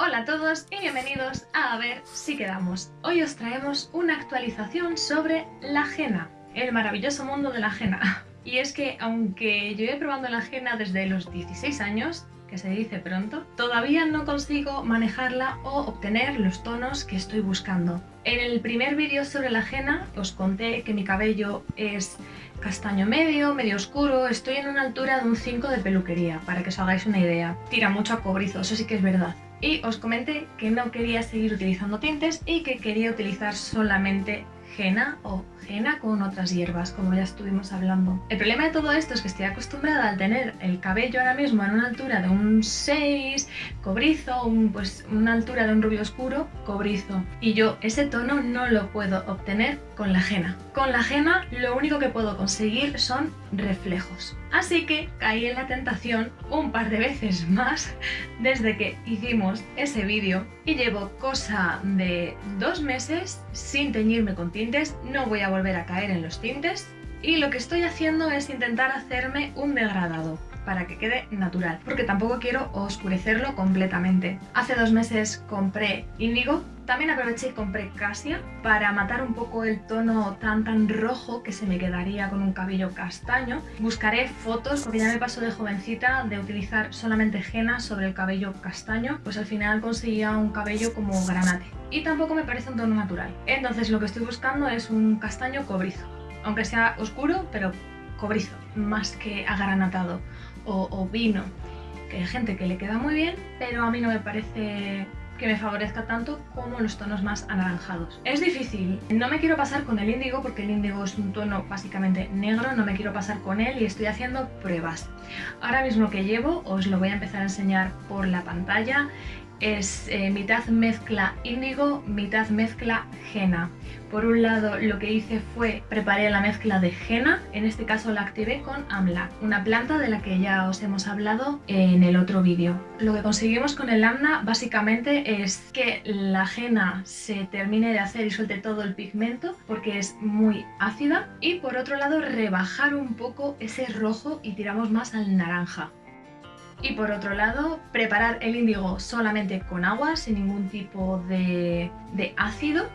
Hola a todos y bienvenidos a A ver si quedamos. Hoy os traemos una actualización sobre la ajena, el maravilloso mundo de la ajena. Y es que aunque he probando la ajena desde los 16 años, que se dice pronto, todavía no consigo manejarla o obtener los tonos que estoy buscando. En el primer vídeo sobre la ajena os conté que mi cabello es castaño medio, medio oscuro, estoy en una altura de un 5 de peluquería, para que os hagáis una idea. Tira mucho a cobrizo, eso sí que es verdad. Y os comenté que no quería seguir utilizando tintes y que quería utilizar solamente henna o henna con otras hierbas, como ya estuvimos hablando. El problema de todo esto es que estoy acostumbrada al tener el cabello ahora mismo en una altura de un 6, cobrizo, un, pues una altura de un rubio oscuro, cobrizo. Y yo ese tono no lo puedo obtener con la henna. Con la henna lo único que puedo conseguir son reflejos. Así que caí en la tentación un par de veces más desde que hicimos ese vídeo y llevo cosa de dos meses sin teñirme con tintes, no voy a volver a caer en los tintes y lo que estoy haciendo es intentar hacerme un degradado para que quede natural, porque tampoco quiero oscurecerlo completamente. Hace dos meses compré índigo, también aproveché y compré casia para matar un poco el tono tan tan rojo que se me quedaría con un cabello castaño. Buscaré fotos, porque ya me pasó de jovencita de utilizar solamente henna sobre el cabello castaño, pues al final conseguía un cabello como granate. Y tampoco me parece un tono natural. Entonces lo que estoy buscando es un castaño cobrizo, aunque sea oscuro, pero cobrizo, más que agranatado o, vino, que hay gente que le queda muy bien, pero a mí no me parece que me favorezca tanto como los tonos más anaranjados. Es difícil, no me quiero pasar con el índigo porque el índigo es un tono básicamente negro, no me quiero pasar con él y estoy haciendo pruebas. Ahora mismo que llevo os lo voy a empezar a enseñar por la pantalla es eh, mitad mezcla índigo, mitad mezcla henna. Por un lado lo que hice fue preparé la mezcla de henna, en este caso la activé con amla, una planta de la que ya os hemos hablado en el otro vídeo. Lo que conseguimos con el amla básicamente es que la henna se termine de hacer y suelte todo el pigmento porque es muy ácida y por otro lado rebajar un poco ese rojo y tiramos más al naranja. Y por otro lado, preparar el índigo solamente con agua, sin ningún tipo de, ácido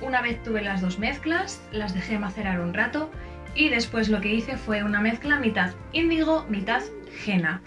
Una vez tuve las dos mezclas, las dejé macerar un rato y después lo que hice fue una mezcla mitad índigo, mitad henna.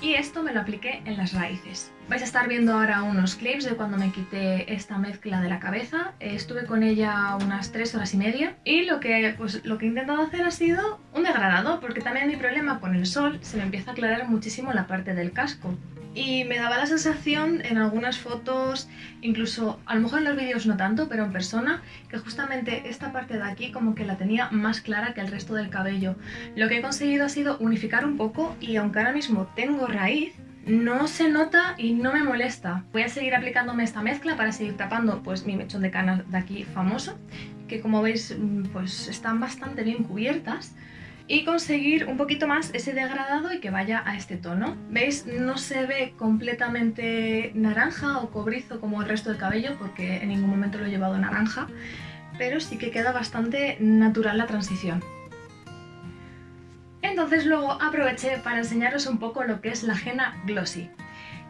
Y esto me lo apliqué en las raíces. Vais a estar viendo ahora unos clips de cuando me quité esta mezcla de la cabeza. Estuve con ella unas 3 horas y media y lo que, pues, lo que he intentado hacer ha sido un degradado porque también mi problema con el sol se me empieza a aclarar muchísimo la parte del casco y me daba la sensación en algunas fotos, incluso a lo mejor en los vídeos no tanto, pero en persona, que justamente esta parte de aquí como que la tenía más clara que el resto del cabello. Lo que he conseguido ha sido unificar un poco y aunque ahora mismo tengo raíz, no se nota y no me molesta. Voy a seguir aplicándome esta mezcla para seguir tapando pues mi mechón de canas de aquí famoso, que como veis mm, pues están bastante bien cubiertas y conseguir un poquito más ese degradado y que vaya a este tono. ¿Veis? No se ve completamente naranja o cobrizo como el resto del cabello porque en ningún momento lo he llevado naranja, pero sí que queda bastante natural la transición. Entonces luego aproveché para enseñaros un poco lo que es la henna glossy.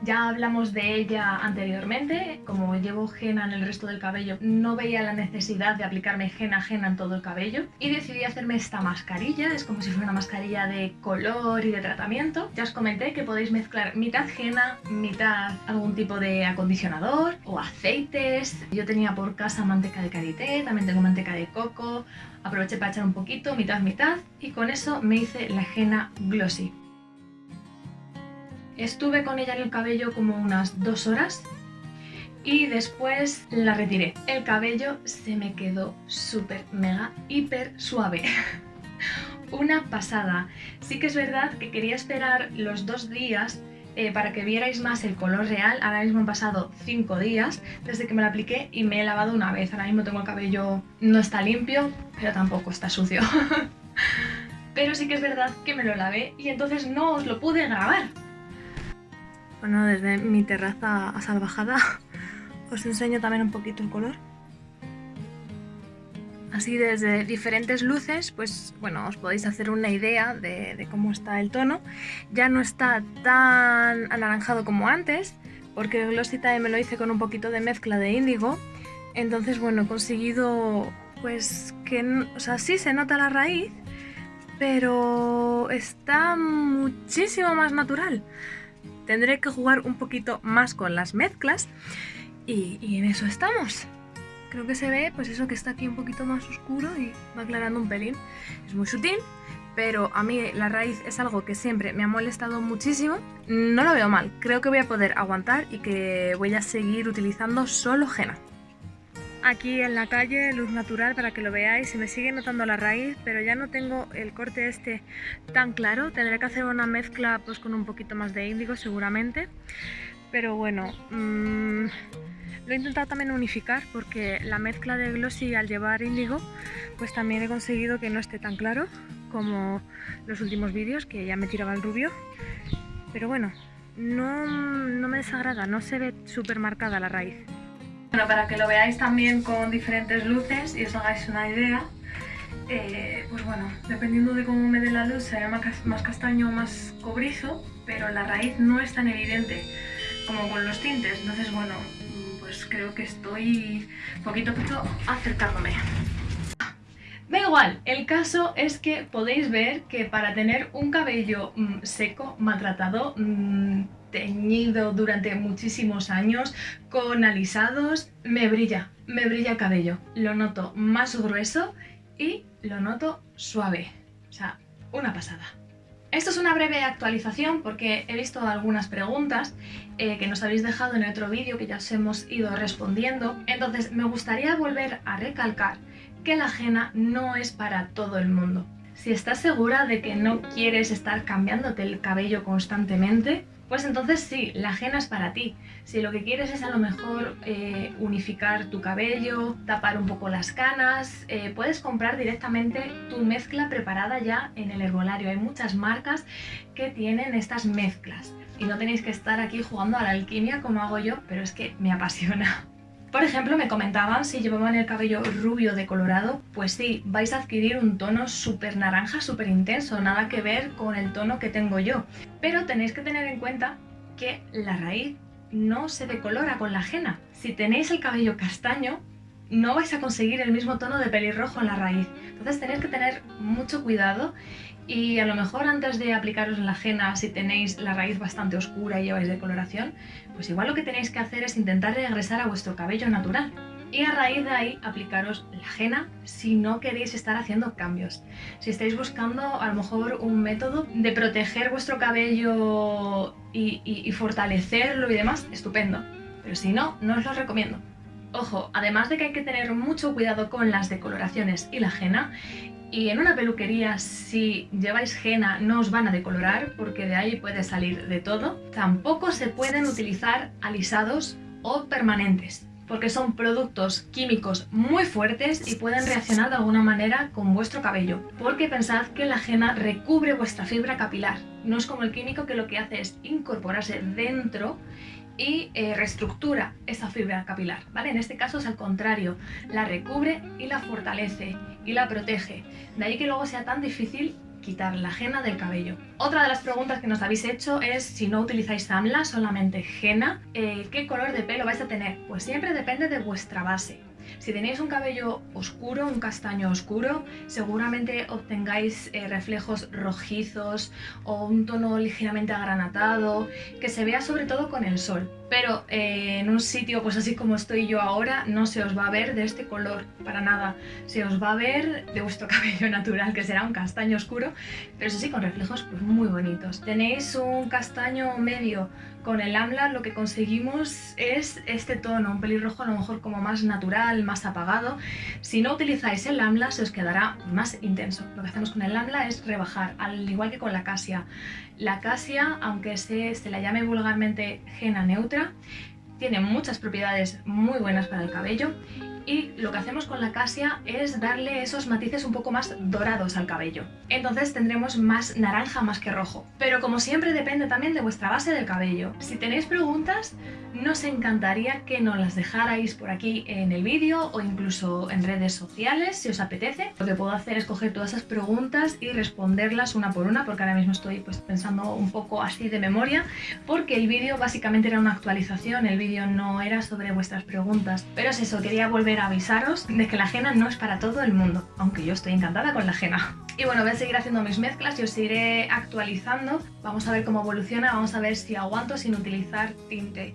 Ya hablamos de ella anteriormente, como llevo henna en el resto del cabello, no veía la necesidad de aplicarme henna henna en todo el cabello y decidí hacerme esta mascarilla, es como si fuera una mascarilla de color y de tratamiento. Ya os comenté que podéis mezclar mitad henna, mitad algún tipo de acondicionador o aceites. Yo tenía por casa manteca de karité, también tengo manteca de coco, aproveché para echar un poquito, mitad mitad y con eso me hice la henna glossy. Estuve con ella en el cabello como unas dos horas y después la retiré. El cabello se me quedó súper, mega, hiper suave. Una pasada. Sí que es verdad que quería esperar los dos días eh, para que vierais más el color real. Ahora mismo han pasado 5 días desde que me lo apliqué y me he lavado una vez. Ahora mismo tengo el cabello, no está limpio, pero tampoco está sucio. pero sí que es verdad que me lo lavé y entonces no os lo pude grabar. Bueno, desde mi terraza a salvajada os enseño también un poquito el color. Así desde diferentes luces, pues bueno, os podéis hacer una idea de, cómo está el tono. Ya no está tan anaranjado como antes, porque el Glossy Time me lo hice con un poquito de mezcla de índigo. Entonces, bueno, he conseguido pues que, o sea, sí se nota la raíz, pero está muchísimo más natural. Tendré que jugar un poquito más con las mezclas y, en eso estamos creo que se ve pues eso que está aquí un poquito más oscuro y va aclarando un pelín. Es muy sutil, pero a mí la raíz es algo que siempre me ha molestado muchísimo. No lo veo mal, creo que voy a poder aguantar y que voy a seguir utilizando solo henna. Aquí en la calle, luz natural para que lo veáis, se me sigue notando la raíz, pero ya no tengo el corte este tan claro. Tendré que hacer una mezcla pues con un poquito más de índigo seguramente. Pero bueno, mmm, lo he intentado también unificar porque la mezcla de glossy al llevar índigo pues también he conseguido que no esté tan claro como los últimos vídeos que ya me tiraba el rubio. Pero bueno, no, no me desagrada, no se ve súper marcada la raíz. Bueno, para que lo veáis también con diferentes luces y os hagáis una idea, eh, pues bueno, dependiendo de cómo me dé la luz se más, más castaño o más cobrizo, pero la raíz no es tan evidente como con los tintes, entonces bueno, pues creo que estoy poquito a poquito acercándome. Da igual, el caso es que podéis ver que para tener un cabello mm, seco, maltratado, mm, teñido durante muchísimos años, con alisados, me brilla, me brilla el cabello. Lo noto más grueso y lo noto suave. O sea, una pasada. Esto es una breve actualización porque he visto algunas preguntas eh, que nos habéis dejado en otro vídeo que ya os hemos ido respondiendo. Entonces me gustaría volver a recalcar que la ajena no es para todo el mundo. Si estás segura de que no quieres estar cambiándote el cabello constantemente, pues entonces sí, la ajena es para ti. Si lo que quieres es a lo mejor eh, unificar tu cabello, tapar un poco las canas, eh, puedes comprar directamente tu mezcla preparada ya en el herbolario. Hay muchas marcas que tienen estas mezclas y no tenéis que estar aquí jugando a la alquimia como hago yo, pero es que me apasiona. Por ejemplo, me comentaban si llevaban el cabello rubio decolorado, pues sí, vais a adquirir un tono súper naranja, súper intenso, nada que ver con el tono que tengo yo. Pero tenéis que tener en cuenta que la raíz no se decolora con la ajena. Si tenéis el cabello castaño, no vais a conseguir el mismo tono de pelirrojo en la raíz. Entonces tenéis que tener mucho cuidado y a lo mejor antes de aplicaros la ajena, si tenéis la raíz bastante oscura y lleváis decoloración, pues igual lo que tenéis que hacer es intentar regresar a vuestro cabello natural. Y a raíz de ahí aplicaros la ajena si no queréis estar haciendo cambios. Si estáis buscando a lo mejor un método de proteger vuestro cabello y, y fortalecerlo y demás, estupendo. Pero si no, no os lo recomiendo. Ojo, además de que hay que tener mucho cuidado con las decoloraciones y la ajena, y en una peluquería, si lleváis henna, no os van a decolorar porque de ahí puede salir de todo. Tampoco se pueden utilizar alisados o permanentes porque son productos químicos muy fuertes y pueden reaccionar de alguna manera con vuestro cabello. Porque pensad que la henna recubre vuestra fibra capilar. No es como el químico que lo que hace es incorporarse dentro y eh, reestructura esa fibra capilar, ¿vale? En este caso es al contrario, la recubre y la fortalece y la protege. De ahí que luego sea tan difícil quitar la henna del cabello. Otra de las preguntas que nos habéis hecho es si no utilizáis amla, solamente henna, eh, ¿qué color de pelo vais a tener? Pues siempre depende de vuestra base. Si tenéis un cabello oscuro, un castaño oscuro, seguramente obtengáis eh, reflejos rojizos o un tono ligeramente agranatado, que se vea sobre todo con el sol. pero eh, en un sitio pues así como estoy yo ahora no se os va a ver de este color para nada, se os va a ver de vuestro cabello natural que será un castaño oscuro, pero eso sí con reflejos pues muy bonitos. Tenéis un castaño medio con el AMLA lo que conseguimos es este tono, un pelirrojo a lo mejor como más natural, más apagado. Si no utilizáis el AMLA se os quedará más intenso. Lo que hacemos con el AMLA es rebajar, al igual que con la casia. La casia, aunque se, se la llame vulgarmente henna neutra, tiene muchas propiedades muy buenas para el cabello y lo que hacemos con la casia es darle esos matices un poco más dorados al cabello. Entonces tendremos más naranja más que rojo. Pero como siempre depende también de vuestra base del cabello. Si tenéis preguntas, nos encantaría que nos las dejarais por aquí en el vídeo o incluso en redes sociales si os apetece. Lo que puedo hacer es coger todas esas preguntas y responderlas una por una porque ahora mismo estoy pues, pensando un poco así de memoria porque el vídeo básicamente era una actualización, el vídeo no era sobre vuestras preguntas. Pero es eso, quería volver avisaros de que la ajena no es para todo el mundo, aunque yo estoy encantada con la ajena. Y bueno, voy a seguir haciendo mis mezclas y os iré actualizando. Vamos a ver cómo evoluciona, vamos a ver si aguanto sin utilizar tinte.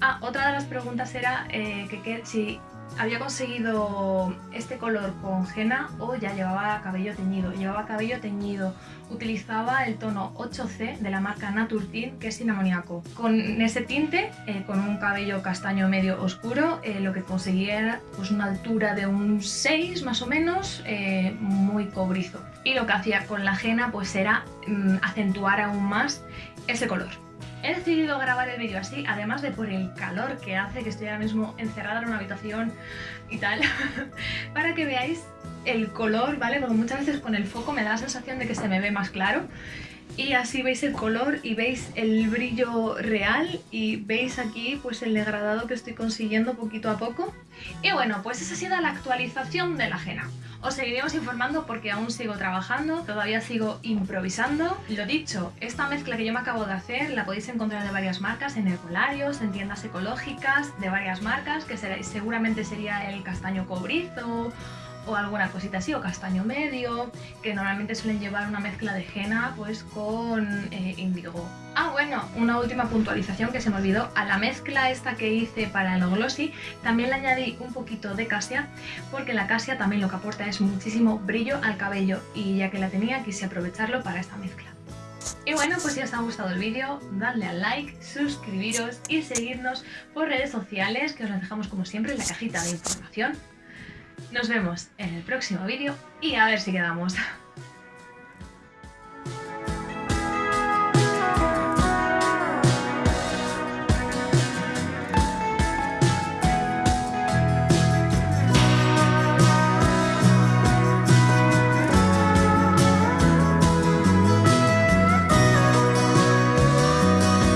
Ah, otra de las preguntas era eh, que, si había conseguido este color con henna o ya llevaba cabello teñido. Llevaba cabello teñido. Utilizaba el tono 8C de la marca Naturtint, que es sin amoníaco. Con ese tinte, eh, con un cabello castaño medio oscuro, eh, lo que conseguía era pues, una altura de un 6 más o menos, eh, muy cobrizo. Y lo que hacía con la henna pues era mm, acentuar aún más ese color. He decidido grabar el vídeo así, además de por el calor que hace, que estoy ahora mismo encerrada en una habitación y tal, para que veáis el color, ¿vale? Porque muchas veces con el foco me da la sensación de que se me ve más claro y así veis el color y veis el brillo real y veis aquí pues el degradado que estoy consiguiendo poquito a poco. Y bueno, pues esa ha sido la actualización de la ajena. Os seguiremos informando porque aún sigo trabajando, todavía sigo improvisando. Lo dicho, esta mezcla que yo me acabo de hacer la podéis encontrar de varias marcas, en herbolarios, en tiendas ecológicas, de varias marcas, que seguramente sería el castaño cobrizo o alguna cosita así, o castaño medio, que normalmente suelen llevar una mezcla de henna pues con eh, índigo. Ah, bueno, una última puntualización que se me olvidó. A la mezcla esta que hice para el glossy también le añadí un poquito de casia, porque la casia también lo que aporta es muchísimo brillo al cabello y ya que la tenía quise aprovecharlo para esta mezcla. Y bueno, pues si os ha gustado el vídeo, dadle al like, suscribiros y seguirnos por redes sociales, que os las dejamos como siempre en la cajita de información. Nos vemos en el próximo vídeo y a ver si quedamos.